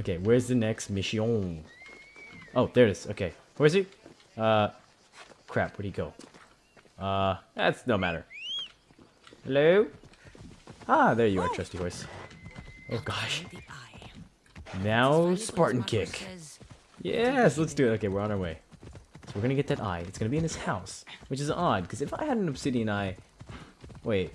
Okay, where's the next mission? Oh, there it is. Okay, where's he? Uh, crap, where'd he go? Uh, that's no matter. Hello? Ah, there you are, trusty horse. Oh gosh. Now Spartan kick. Yes, let's do it. Okay, we're on our way. So we're gonna get that eye. It's gonna be in his house, which is odd because if I had an obsidian eye, wait,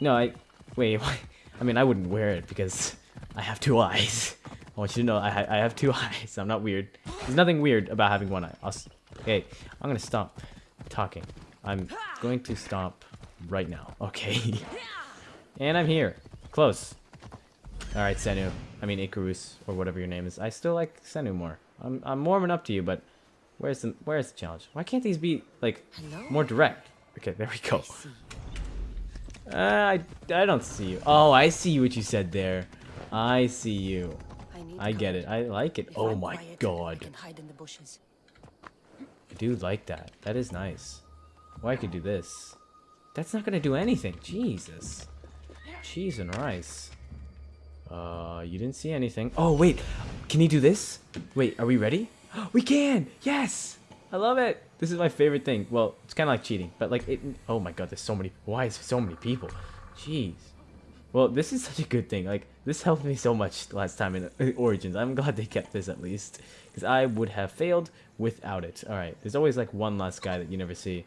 no, I wait. why- I mean, I wouldn't wear it because I have two eyes. I want you to know I, ha- I have two eyes. I'm not weird. There's nothing weird about having one eye. I'll s- okay, I'm gonna stop talking. I'm going to stop right now. Okay. and I'm here. Close. Alright, Senu. I mean Ikaros, or whatever your name is. I still like Senu more. I'm, I'm warming up to you, but where's the where's the challenge? Why can't these be, like, Hello? more direct? Okay, there we go. I. Uh, I, I don't see you. Oh, I see what you said there. I see you. I, get it. I like it. If Oh I'm my quiet, I god. can hide in the bushes. I do like that. That is nice. Well, I could do this. That's not gonna do anything. Jesus. Cheese and rice. Uh, you didn't see anything. Oh, wait. Can you do this? Wait, are we ready? We can! Yes! I love it! This is my favorite thing. Well, it's kind of like cheating, but like it... Oh my god, there's so many... Why is there so many people? Jeez. Well, this is such a good thing. Like, this helped me so much last time in Origins. I'm glad they kept this at least. Because I would have failed without it. Alright, there's always like one last guy that you never see.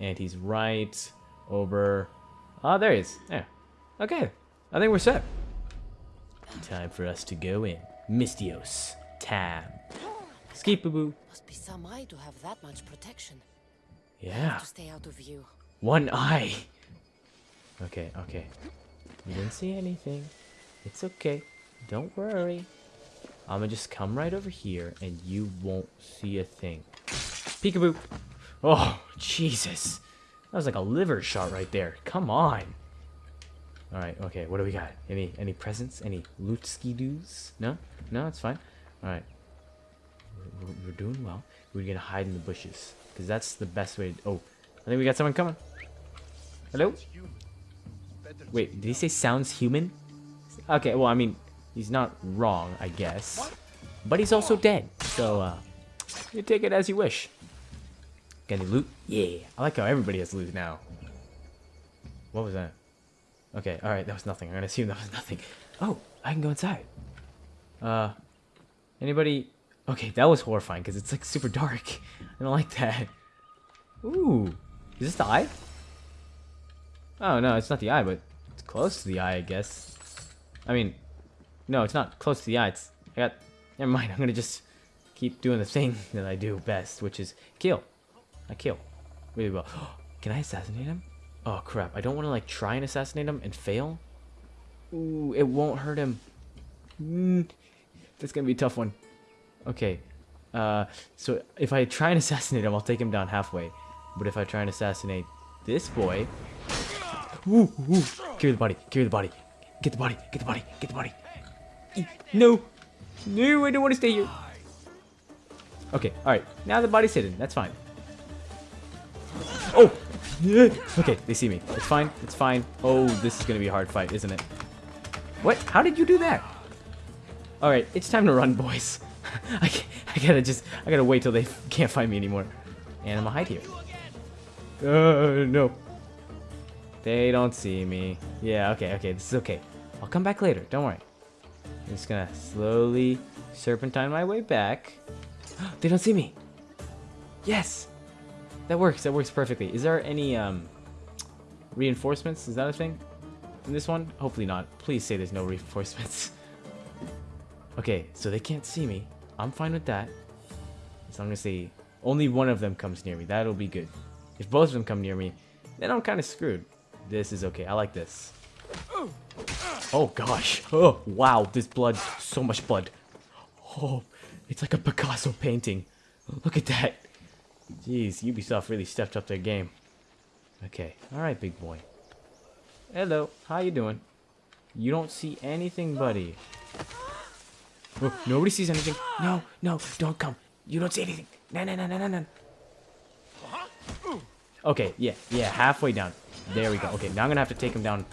And he's right over... Oh, there he is. Yeah. Okay. I think we're set. Time for us to go in. Misthios. Time. Skip-a-boo. Must be some eye to have that much protection. Yeah. To stay out of view. One eye. Okay, okay. You didn't see anything. It's okay. Don't worry. I'm gonna just come right over here and you won't see a thing. Peekaboo. Oh, Jesus. That was like a liver shot right there. Come on. Alright, okay, what do we got? Any any presents? Any loot ski doos? No? No, it's fine. Alright. We're, we're- we're doing well. We're gonna hide in the bushes. Because that's the best way to... Oh, I think we got someone coming. Hello? Wait, did he say sounds human? Okay, well, I mean, he's not wrong, I guess. But he's also dead, so, uh, you take it as you wish. Got any loot? Yeah, I like how everybody has loot now. What was that? Okay, alright, that was nothing. I'm gonna assume that was nothing. Oh, I can go inside. Uh, anybody... Okay, that was horrifying, because it's, like, super dark. I don't like that. Ooh, is this the eye? Oh, no, it's not the eye, but it's close to the eye, I guess. I mean, no, it's not close to the eye. It's, I got, never mind. I'm gonna just keep doing the thing that I do best, which is kill. I kill. Really well. Can I assassinate him? Oh, crap. I don't want to, like, try and assassinate him and fail. Ooh, it won't hurt him. Mm, that's gonna be a tough one. Okay. Uh, so if I try and assassinate him, I'll take him down halfway. But if I try and assassinate this boy, Ooh, ooh. Carry the body. Carry the body. Get the body. Get the body. Get the body. No. No, I don't want to stay here. Okay, alright. Now the body's hidden. That's fine. Oh! Okay, they see me. It's fine. It's fine. Oh, this is going to be a hard fight, isn't it? What? How did you do that? Alright, it's time to run, boys. I, I gotta just... I gotta wait till they can't find me anymore. And I'm gonna hide here. Uh, no. They don't see me. Yeah, okay, okay, this is okay. I'll come back later, don't worry. I'm just gonna slowly serpentine my way back. they don't see me! Yes! That works, that works perfectly. Is there any, um, reinforcements? Is that a thing? In this one? Hopefully not. Please say there's no reinforcements. okay, so they can't see me. I'm fine with that. As long as they... Only one of them comes near me. That'll be good. If both of them come near me, then I'm kind of screwed. This is okay. I like this. Oh gosh. Oh wow. This blood. So much blood. Oh, it's like a Picasso painting. Oh, look at that. Jeez, Ubisoft really stepped up their game. Okay. All right, big boy. Hello. How you doing? You don't see anything, buddy. Oh, nobody sees anything. No, no, don't come. You don't see anything. No, no, no, no, no, no. Uh-huh. Okay, yeah, yeah, halfway down. There we go. Okay, now I'm gonna have to take him down.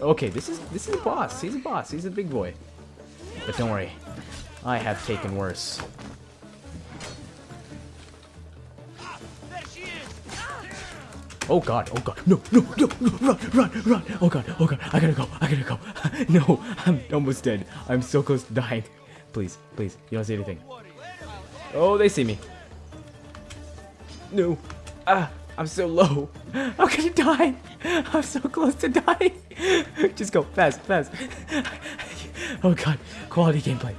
Okay, this is this is a boss. He's a boss. He's a big boy. but don't worry. I have taken worse. Oh god, oh god, no, no, no, no, run, run, run, oh god, oh god, I gotta go, I gotta go. no, I'm almost dead. I'm so close to dying. Please, please, you don't see anything. Oh, they see me. No. Ah, I'm so low. I'm gonna die. I'm so close to dying. Just go, fast, fast. oh god, quality gameplay.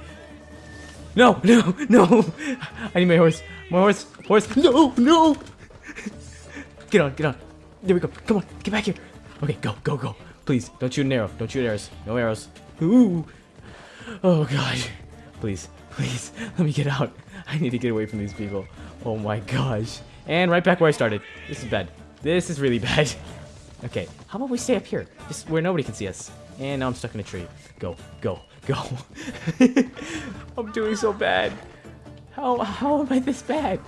No, no, no. I need my horse. My horse, horse. No, no. Get on, get on. There we go. Come on, get back here. Okay, go, go, go. Please, don't shoot an arrow. Don't shoot arrows. No arrows. Ooh. Oh gosh. Please, please, let me get out. I need to get away from these people. Oh my gosh. And right back where I started. This is bad. This is really bad. Okay, how about we stay up here? Just where nobody can see us. And now I'm stuck in a tree. Go, go, go. I'm doing so bad. How, how am I this bad?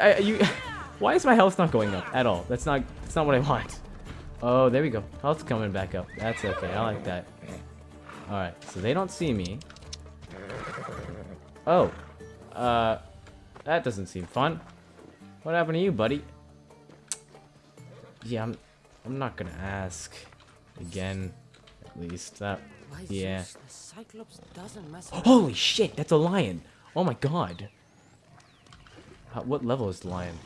I, you... Why is my health not going up at all? That's not that's not what I want. Oh, there we go. Health's coming back up. That's okay. I like that. Alright, so they don't see me. Oh. Uh, that doesn't seem fun. What happened to you, buddy? Yeah, I'm, I'm not gonna ask. Again, at least. Uh, that, yeah. Cyclops doesn't mess. Holy shit, that's a lion! Oh my god. How, what level is the lion?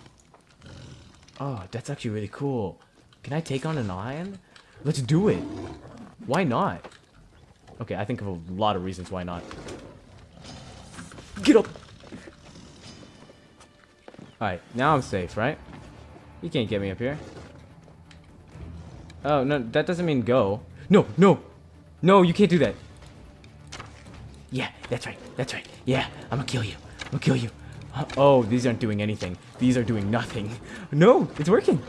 Oh, that's actually really cool. Can I take on an lion? Let's do it. Why not? Okay, I think of a lot of reasons why not. Get up! Alright, now I'm safe, right? You can't get me up here. Oh, no, that doesn't mean go. No, no! No, you can't do that. Yeah, that's right. That's right. Yeah, I'm gonna kill you. I'm gonna kill you. Uh, Oh, these aren't doing anything. These are doing nothing. No, it's working.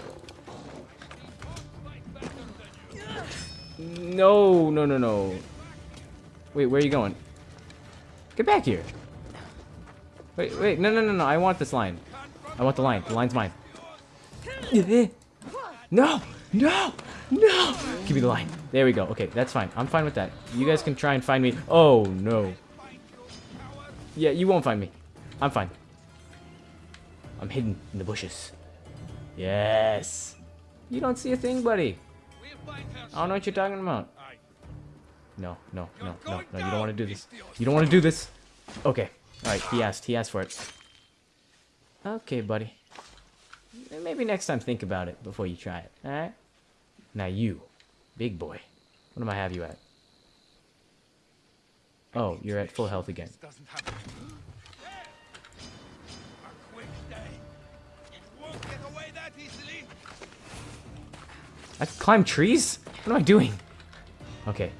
No, no, no, no. Wait, where are you going? Get back here. Wait, wait, no, no, no, no. I want this line. I want the line. The line's mine. No, no, no. Give me the line. There we go. Okay, that's fine. I'm fine with that. You guys can try and find me. Oh, no. Yeah, you won't find me. I'm fine. I'm hidden in the bushes. Yes. You don't see a thing, buddy. I don't know what you're talking about. No, no, no, no, no. You don't want to do this. You don't want to do this. Okay. All right. He asked. He asked for it. Okay, buddy. Maybe next time think about it before you try it. All right. Now you, big boy. What am I have you at? Oh, you're at full health again. I climb trees? What am I doing? Okay.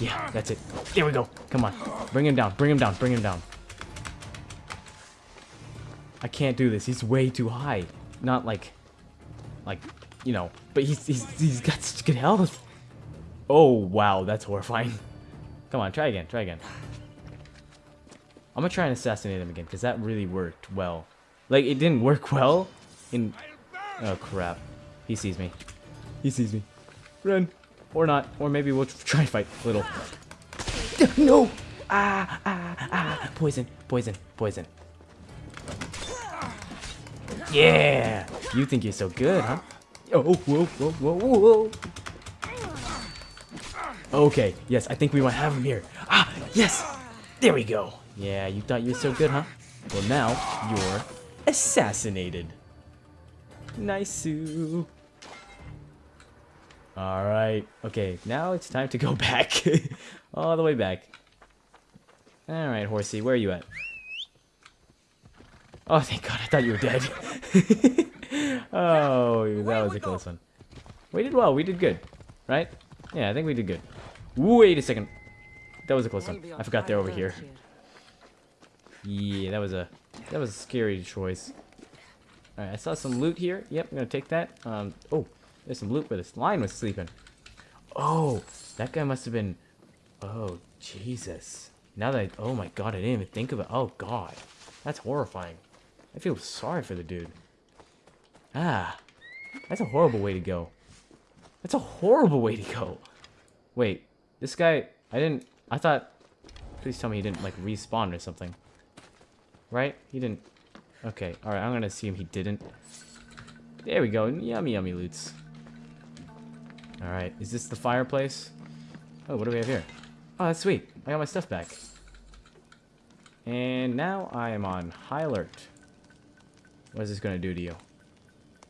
Yeah, that's it. There we go. Come on. Bring him down. Bring him down. Bring him down. I can't do this. He's way too high. Not like, like, you know, but he's, he's, he's got such good health. Oh, wow. That's horrifying. Come on. Try again. Try again. I'm gonna try and assassinate him again because that really worked well. Like, it didn't work well in... Oh, crap. He sees me. He sees me. Run. Or not. Or maybe we'll try and fight little. No! Ah, ah, ah. Poison, poison, poison. Yeah! You think you're so good, huh? Oh, whoa, whoa, whoa, whoa. Okay, yes, I think we might have him here. Ah, yes! There we go. Yeah, you thought you were so good, huh? Well, now you're assassinated. Nice. Alright. Okay, now it's time to go back. All the way back. Alright, horsey, where are you at? Oh, thank god, I thought you were dead. oh, that was a close one. We did well, we did good. Right? Yeah, I think we did good. Wait a second. That was a close one. I forgot they're over here. Yeah, that was a that was a scary choice. Alright, I saw some loot here. Yep, I'm gonna take that. Um, oh, there's some loot where this lion was sleeping. Oh, that guy must have been. Oh, Jesus. Now that I, oh my god, I didn't even think of it. Oh god, that's horrifying. I feel sorry for the dude. Ah, that's a horrible way to go. That's a horrible way to go. Wait, this guy, I didn't, I thought, please tell me he didn't, like, respawn or something. Right? He didn't. Okay, alright, I'm gonna assume he didn't. There we go, yummy, yummy loots. Alright, is this the fireplace? Oh, what do we have here? Oh, that's sweet. I got my stuff back. And now I am on high alert. What is this gonna do to you?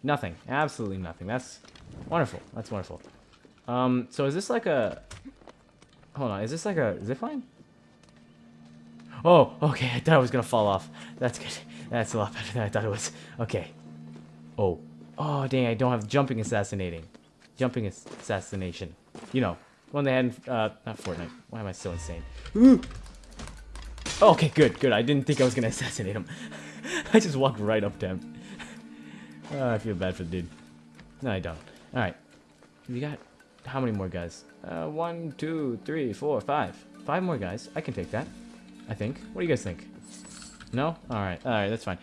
Nothing. Absolutely nothing. That's wonderful. That's wonderful. Um, so is this like a... Hold on, is this like a zip line? Oh, okay, I thought I was gonna fall off. That's good. That's a lot better than I thought it was. Okay. Oh. Oh, dang, I don't have jumping assassinating. Jumping assassination. You know, one they had in, uh, not Fortnite. Why am I so insane? Ooh. Oh, okay, good, good. I didn't think I was gonna assassinate him. I just walked right up to him. Oh, I feel bad for the dude. No, I don't. Alright. We got how many more guys? Uh, one, two, three, four, five. Five more guys. I can take that. I think. What do you guys think? No? Alright. Alright, that's fine.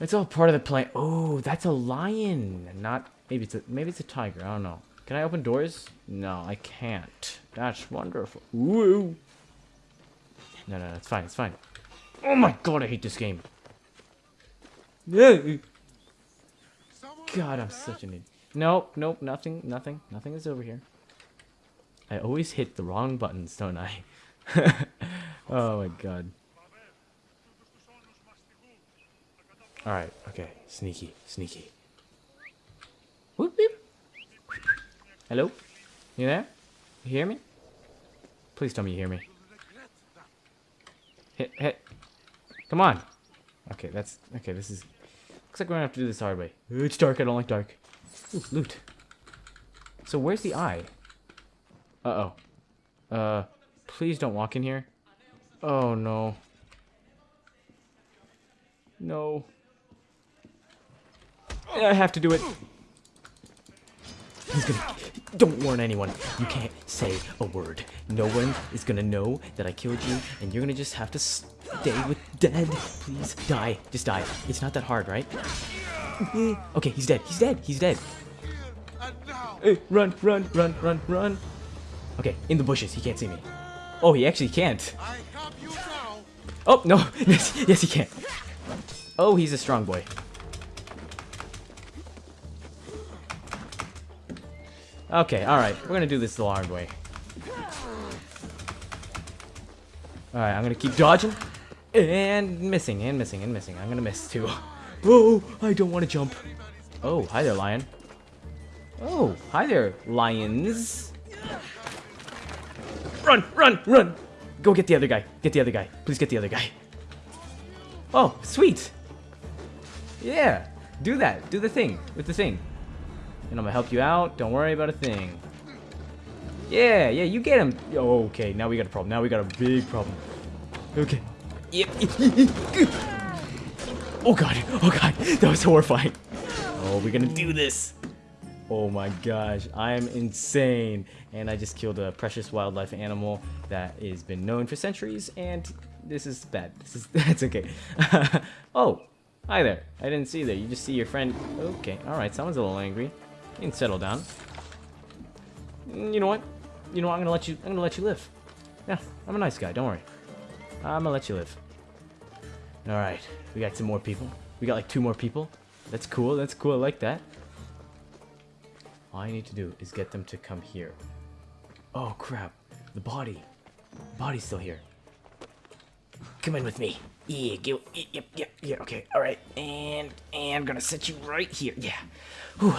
It's all part of the plan. Oh, that's a lion. Not maybe it's a maybe it's a tiger. I don't know. Can I open doors? No, I can't. That's wonderful. Woo. No, no, it's fine. It's fine. Oh my god, I hate this game. God, I'm such an idiot. Nope, nope, nothing, nothing, nothing is over here. I always hit the wrong buttons, don't I? oh my god. Alright, okay. Sneaky, sneaky. Whoop, whoop. Hello? You there? You hear me? Please tell me you hear me. Hit, hit. Come on. Okay, that's... Okay, this is... Looks like we're gonna have to do this hard way. It's dark, I don't like dark. Ooh, loot. So where's the eye? Uh-oh. Uh, please don't walk in here. Oh, no. No. I have to do it. He's gonna... Don't warn anyone. You can't say a word. No one is gonna know that I killed you, and you're gonna just have to stay with dead. Please, die. Just die. It's not that hard, right? okay, he's dead. He's dead. He's dead. Hey, run, run, run, run, run. Okay, in the bushes. He can't see me. Oh, he actually can't. I have you now. Oh, no. Yes, yes, he can. Oh, he's a strong boy. Okay, alright. We're gonna do this the hard way. Alright, I'm gonna keep dodging. And missing, and missing, and missing. I'm gonna miss too. Oh, I don't want to jump. Oh, hi there, lion. Oh, hi there, lions. Run, run, run! Go get the other guy. Get the other guy. Please get the other guy. Oh, sweet. Yeah, do that. Do the thing with the thing. And I'm gonna help you out. Don't worry about a thing. Yeah, yeah, you get him. Okay, now we got a problem. Now we got a big problem. Okay. Yep. oh god. Oh god. That was horrifying. Oh, we're gonna do this. Oh my gosh, I am insane. And I just killed a precious wildlife animal that has been known for centuries, and this is bad. This is that's okay. oh, hi there. I didn't see there. You just see your friend. Okay, alright, someone's a little angry. You can settle down. You know what? You know what? I'm gonna let you I'm gonna let you live. Yeah, I'm a nice guy, don't worry. I'm gonna let you live. Alright, we got some more people. We got like two more people. That's cool, that's cool, I like that. All I need to do is get them to come here. Oh crap, the body. The body's still here. Come in with me. Yeah. Yep, yep, yep, yeah, okay, alright. And, and I'm gonna set you right here. Yeah. Whew.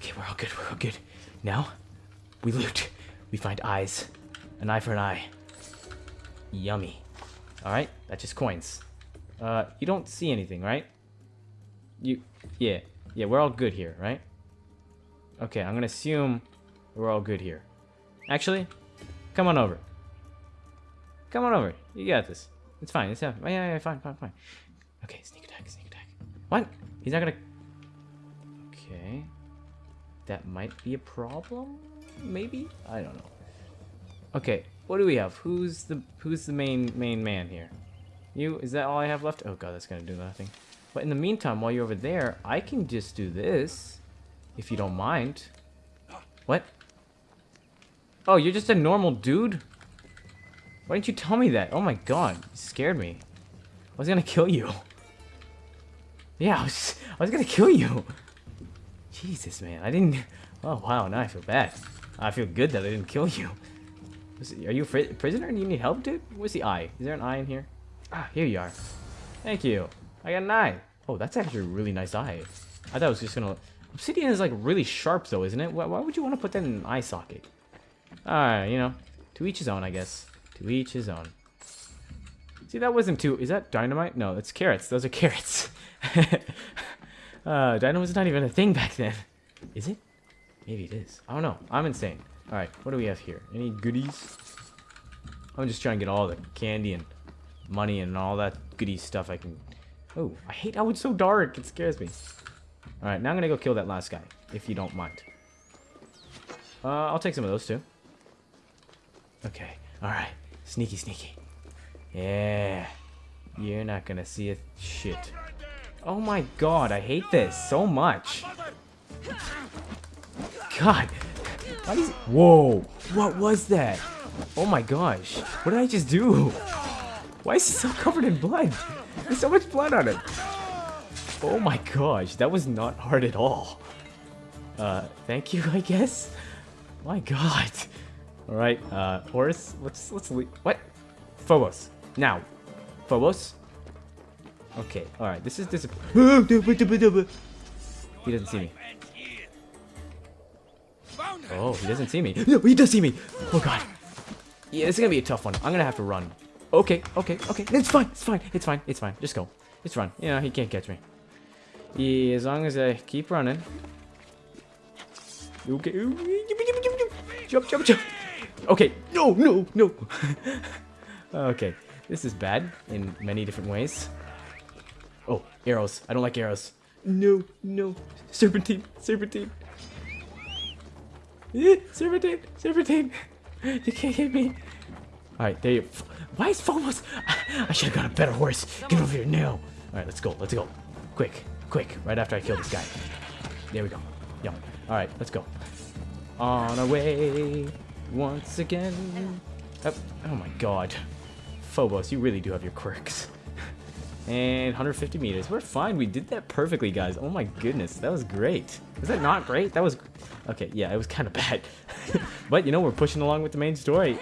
Okay, we're all good, we're all good. Now, we loot. We find eyes. An eye for an eye. Yummy. Alright, that's just coins. Uh, you don't see anything, right? You, yeah. Yeah, we're all good here, right? Okay, I'm gonna assume we're all good here. Actually, come on over. Come on over. You got this. It's fine. It's fine. Yeah, yeah, yeah, fine, fine, fine. Okay, sneak attack, sneak attack. What? He's not gonna... Okay. That might be a problem? Maybe? I don't know. Okay, what do we have? Who's the who's the main main man here? You? Is that all I have left? Oh god, that's gonna do nothing. But in the meantime, while you're over there, I can just do this. If you don't mind. What? Oh, you're just a normal dude? Why didn't you tell me that? Oh my god, you scared me. I was gonna kill you. Yeah, I was, I was gonna kill you. Jesus, man, I didn't... Oh, wow, now I feel bad. I feel good that I didn't kill you. Are you a prisoner and you need help, dude? Where's the eye? Is there an eye in here? Ah, here you are. Thank you. I got an eye. Oh, that's actually a really nice eye. I thought it was just gonna... Obsidian is like really sharp though, isn't it? Why, why would you want to put that in an eye socket? Alright, you know. To each his own, I guess. To each his own. See, that wasn't too... Is that dynamite? No, it's carrots. Those are carrots. uh, dynamite's not even a thing back then. Is it? Maybe it is. I don't know. I'm insane. Alright, what do we have here? Any goodies? I'm just trying to get all the candy and money and all that goody stuff I can... Oh, I hate how it's so dark. It scares me. Alright, now I'm gonna go kill that last guy, if you don't mind. Uh, I'll take some of those too. Okay, alright. Sneaky, sneaky. Yeah. You're not gonna see a shit. Oh my god, I hate this so much. God. Is Whoa. What was that? Oh my gosh. What did I just do? Why is he so covered in blood? There's so much blood on it. Oh my gosh, that was not hard at all. Uh, thank you, I guess. My God. All right, uh, Horus, let's let's leave. What? Phobos. Now, Phobos. Okay. All right. This is this. He doesn't see me. And here. Found her. Oh, he doesn't see me. No, he does see me. Oh God. Yeah, this is gonna be a tough one. I'm gonna have to run. Okay, okay, okay. It's fine. It's fine. It's fine. It's fine. Just go. Just run. Yeah, he can't catch me. Yeah, as long as I keep running. Okay. Jump, jump, jump. Okay. No, no, no. okay. This is bad in many different ways. Oh, arrows. I don't like arrows. No, no. Serpentine, serpentine. Eh, Serpentine, serpentine. You can't hit me. Alright, there you Why is Phobos? I should have got a better horse. Get over here now. Alright, let's go. Let's go. Quick, quick. Right after I kill this guy. There we go. Yum. Alright, let's go. On our way once again. Oh, oh my god. Phobos, you really do have your quirks. And 150 meters. We're fine. We did that perfectly, guys. Oh my goodness. That was great. Is that not great? That was... Okay, yeah, it was kind of bad. but, you know, we're pushing along with the main story.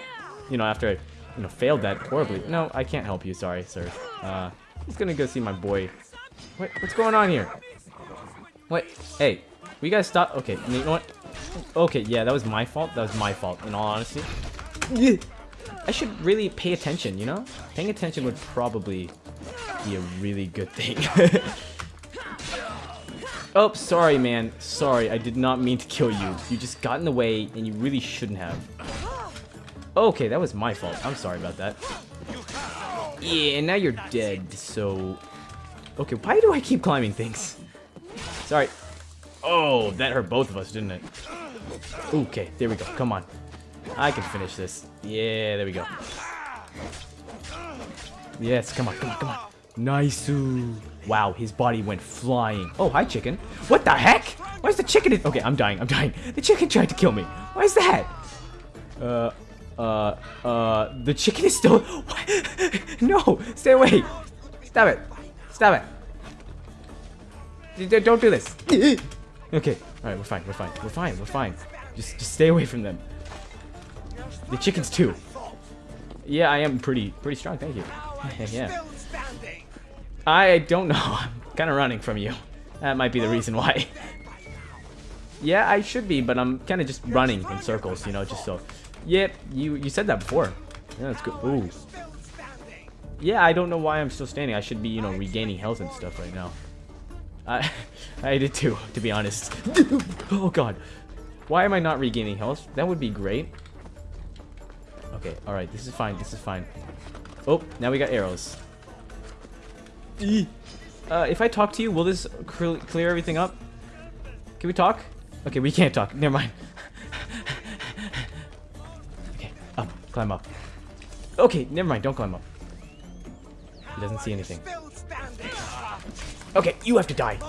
You know, after I, you know, failed that horribly. No, I can't help you. Sorry, sir. Uh, I'm just gonna go see my boy. What, what's going on here? What? Hey, we guys stop. Okay, you know what? Okay, yeah, that was my fault. That was my fault, in all honesty. I should really pay attention, you know? Paying attention would probably be a really good thing. oh, sorry, man. Sorry, I did not mean to kill you. You just got in the way, and you really shouldn't have. Okay, that was my fault. I'm sorry about that. Yeah, and now you're dead, so... Okay, why do I keep climbing things? Sorry. Oh, that hurt both of us, didn't it? Okay, there we go. Come on. I can finish this. Yeah, there we go. Yes, come on, come on, come on. Nice. Wow, his body went flying. Oh, hi, chicken. What the heck? Why is the chicken? In okay, I'm dying. I'm dying. The chicken tried to kill me. Why is that? Uh, uh, uh, the chicken is still. What? no, stay away. Stop it. Stop it. Don't do this. okay, all right, we're fine. We're fine. We're fine. We're fine. Just, just stay away from them. The chickens too. Yeah, I am pretty, pretty strong. Thank you. yeah. I don't know. I'm kind of running from you. That might be the reason why. yeah, I should be, but I'm kind of just running in circles, you know, just so. Yep, you you said that before. Yeah, that's good. Ooh. Yeah, I don't know why I'm still standing. I should be, you know, regaining health and stuff right now. I I did too, to be honest. oh god. Why am I not regaining health? That would be great. Okay, alright, this is fine, this is fine. Oh, now we got arrows. Uh, if I talk to you, will this clear everything up? Can we talk? Okay, we can't talk. Never mind. okay, up. Climb up. Okay, never mind. Don't climb up. He doesn't see anything. Okay, you have to die.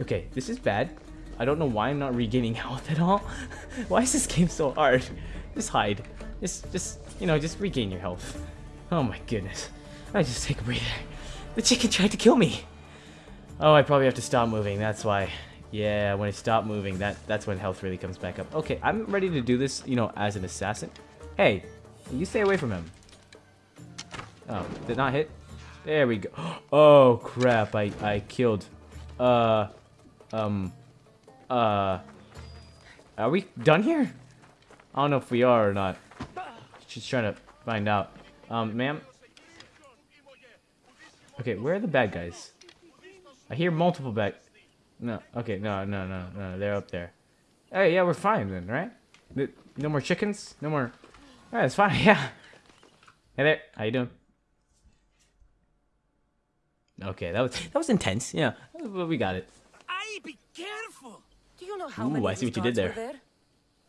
Okay, this is bad. I don't know why I'm not regaining health at all. why is this game so hard? Just hide. Just, just, you know, just regain your health. Oh my goodness. I just take a breather. The chicken tried to kill me. Oh, I probably have to stop moving. That's why. Yeah, when I stop moving, that that's when health really comes back up. Okay, I'm ready to do this, you know, as an assassin. Hey, you stay away from him. Oh, did not hit? There we go. Oh, crap. I, I killed. Uh, um, uh, are we done here? I don't know if we are or not. Just trying to find out. Um, ma'am? Okay, where are the bad guys? I hear multiple bad... No, okay, no, no, no, no, they're up there. Hey, yeah, we're fine then, right? No more chickens? No more... Alright, it's fine, yeah. Hey there, how you doing? Okay, that was that was intense, yeah. But we got it. Aye, be careful. Do you know how Ooh, many I see what you did gods were there?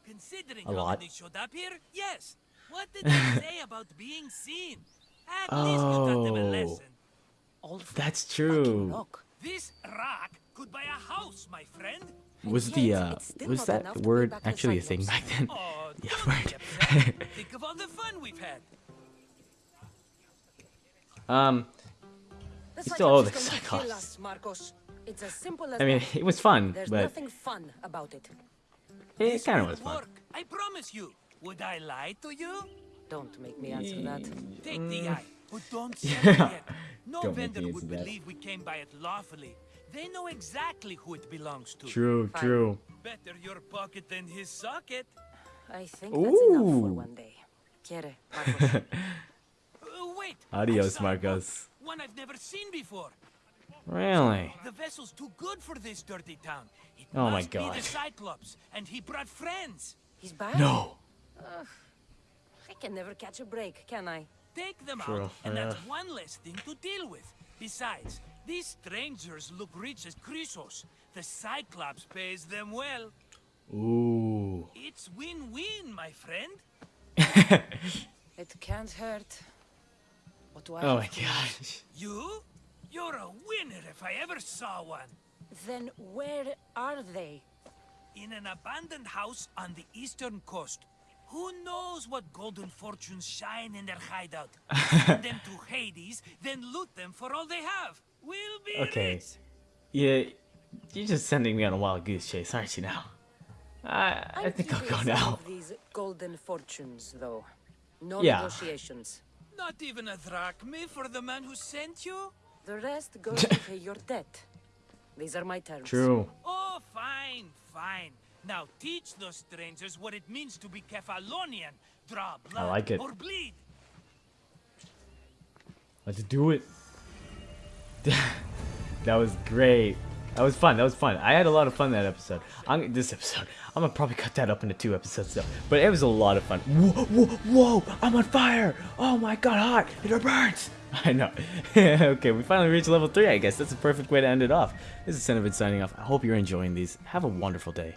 Considering A lot. showed up here, yes. What did they say about being seen? At least you them a Oh. That's true. This rock could buy a house, my friend. Was And the uh was that enough to bring word actually a thing back then? Oh, Yeah, word. Think of all the fun we've had. Um, The still owe the is going to kill Cyclops. Markos. It's as simple as I mean, it was fun, There's but nothing fun about it. it kind of was fun. work. I promise you. Would I lie to you? Don't make me answer that. Take the eye, but don't sell Mm. Yeah. it. No Don't vendor would answer that. believe we came by it lawfully. They know exactly who it belongs to. True, Fine. true. Better your pocket than his socket. I think that's enough for one day. Chaire, Markos. Uh, wait. Adios, saw Markos. One I've never seen before. Really? The vessel's too good for this dirty town. It Oh my must be the Cyclops, and he brought friends. He's back? No. I can never catch a break, can I? Take them True, out, and that's one less thing to deal with. Besides, these strangers look rich as Chrysos. The Cyclops pays them well. Ooh. It's win-win, my friend. It can't hurt. What do I Oh my to gosh. You? You're a winner if I ever saw one. Then where are they? In an abandoned house on the eastern coast. Who knows what golden fortunes shine in their hideout? Send them to Hades, then loot them for all they have. We'll be Okay. rich. Yeah, you're just sending me on a wild goose chase, aren't you now? I I think I'll keeping go some now. Of these golden fortunes, though. No Yeah. negotiations. Not even a drachma for the man who sent you? The rest goes to pay your debt. These are my terms. True. Oh, fine, fine. Now teach those strangers what it means to be Kephallonian. Draw blood like it. or bleed. Let's do it. that was great. That was fun. That was fun. I had a lot of fun that episode. I'm this episode. I'm gonna probably cut that up into two episodes though. But it was a lot of fun. Whoa, whoa, whoa! I'm on fire! Oh my god, hot! It burns! I know. okay, we finally reached level three. I guess that's a perfect way to end it off. This is Cinnamon signing off. I hope you're enjoying these. Have a wonderful day.